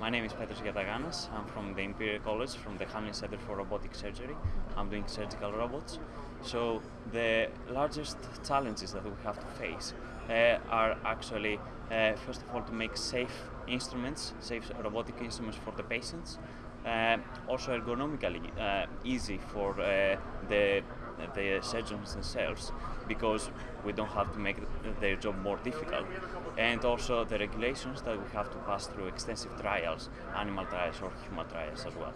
My name is Petros Giataganas. I'm from the Imperial College, from the Hamlyn Center for Robotic Surgery. I'm doing surgical robots. So the largest challenges that we have to face uh, are actually, uh, first of all, to make safe instruments, safe robotic instruments for the patients. Uh, also ergonomically uh, easy for uh, the the surgeons themselves because we don't have to make their job more difficult. And also the regulations that we have to pass through extensive trials animal trials or human trials as well